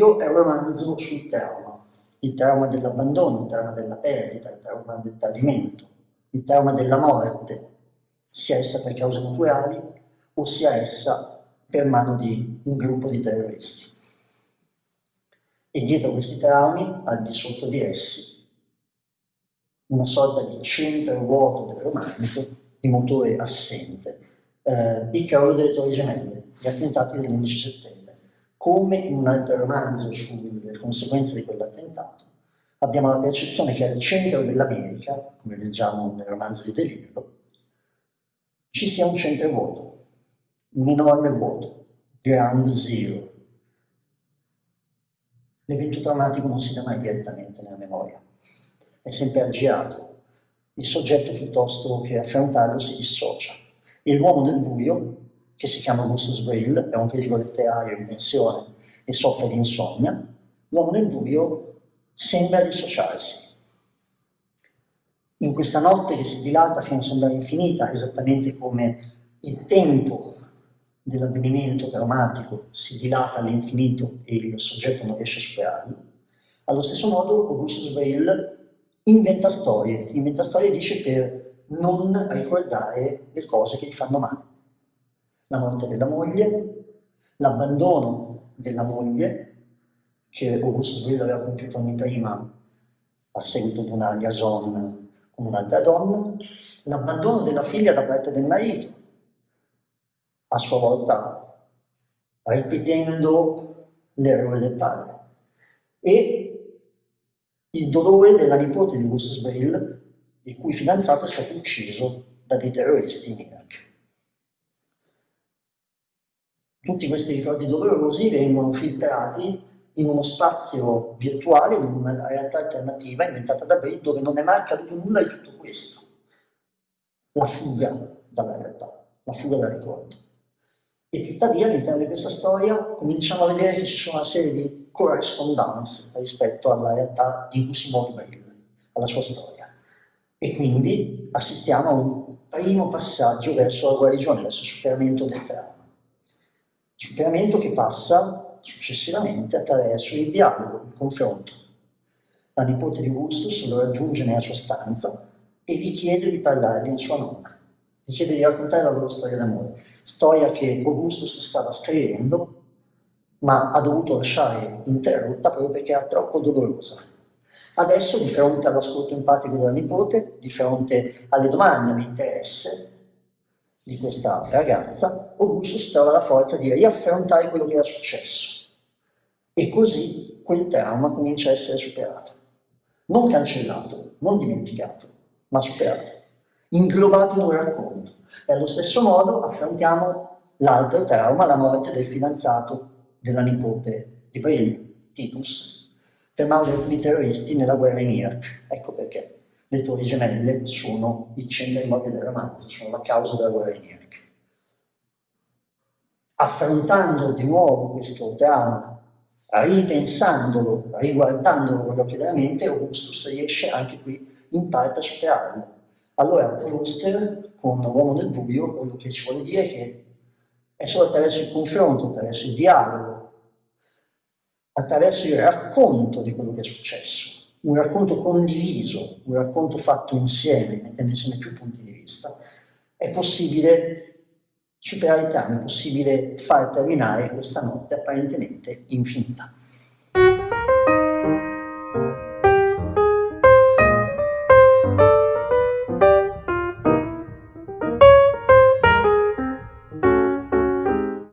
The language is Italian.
buio è un romanzo sul trauma, il trauma dell'abbandono, il trauma della perdita, il trauma del tradimento, il trauma della morte, sia essa per cause naturali o sia essa per mano di un gruppo di terroristi. E dietro questi traumi, al di sotto di essi, una sorta di centro vuoto del romanzo, di motore assente, eh, il crollo delle torri gemelle, gli attentati dell'11 settembre. Come in un altro romanzo sulle conseguenze di quell'attentato, abbiamo la percezione che al centro dell'America, come leggiamo nel romanzo di Delibero, ci sia un centro vuoto, un enorme vuoto, ground zero. L'evento traumatico non si dà mai direttamente nella memoria, è sempre aggiato. Il soggetto piuttosto che affrontarlo si dissocia. E l'uomo del buio, che si chiama Augustus Brill, è un critico letterario in pensione e soffre di insonnia, l'uomo del buio sembra dissociarsi. In questa notte che si dilata fino a sembrare infinita, esattamente come il tempo dell'avvenimento traumatico si dilata all'infinito e il soggetto non riesce a superarlo, allo stesso modo Augustus Brill inventa storie, inventa storie dice per non ricordare le cose che gli fanno male. La morte della moglie, l'abbandono della moglie, che Augustus Brill aveva compiuto anni prima a seguito di una liaison con un'altra donna, l'abbandono della figlia da parte del marito, a sua volta ripetendo l'errore del padre, e il dolore della nipote di Augustus Brill, il cui fidanzato è stato ucciso da dei terroristi in Iraq. Tutti questi ricordi dolorosi vengono filtrati in uno spazio virtuale, in una realtà alternativa inventata da Brill, dove non è mai accaduto nulla di tutto questo. La fuga dalla realtà, la fuga dal ricordo. E tuttavia all'interno di questa storia cominciamo a vedere che ci sono una serie di correspondance rispetto alla realtà in cui si muove Brill, alla sua storia. E quindi assistiamo a un primo passaggio verso la guarigione, verso il superamento del trauma. Superamento che passa successivamente attraverso il dialogo, il confronto. La nipote di Augustus lo raggiunge nella sua stanza e gli chiede di parlargli in sua nonna. Gli chiede di raccontare la loro storia d'amore storia che Augustus stava scrivendo, ma ha dovuto lasciare interrotta proprio perché era troppo dolorosa. Adesso, di fronte all'ascolto empatico della nipote, di fronte alle domande di interesse di questa ragazza, Augustus trova la forza di riaffrontare quello che era successo. E così quel trauma comincia a essere superato. Non cancellato, non dimenticato, ma superato, inglobato in un racconto e allo stesso modo affrontiamo l'altro trauma, la morte del fidanzato della nipote di Brill, Titus, per mano terroristi nella guerra in Iraq. Ecco perché le torri gemelle sono il centro immobile del romanzo, sono la causa della guerra in Iraq. Affrontando di nuovo questo trauma, ripensandolo, riguardandolo con gli occhi della mente, Augustus riesce anche qui in parte a superarlo allora Proust, con l'uomo del buio, quello che ci vuole dire è che è solo attraverso il confronto, attraverso il dialogo, attraverso il racconto di quello che è successo, un racconto condiviso, un racconto fatto insieme, mettendo insieme più punti di vista, è possibile superare i traumi, è possibile far terminare questa notte apparentemente infinita.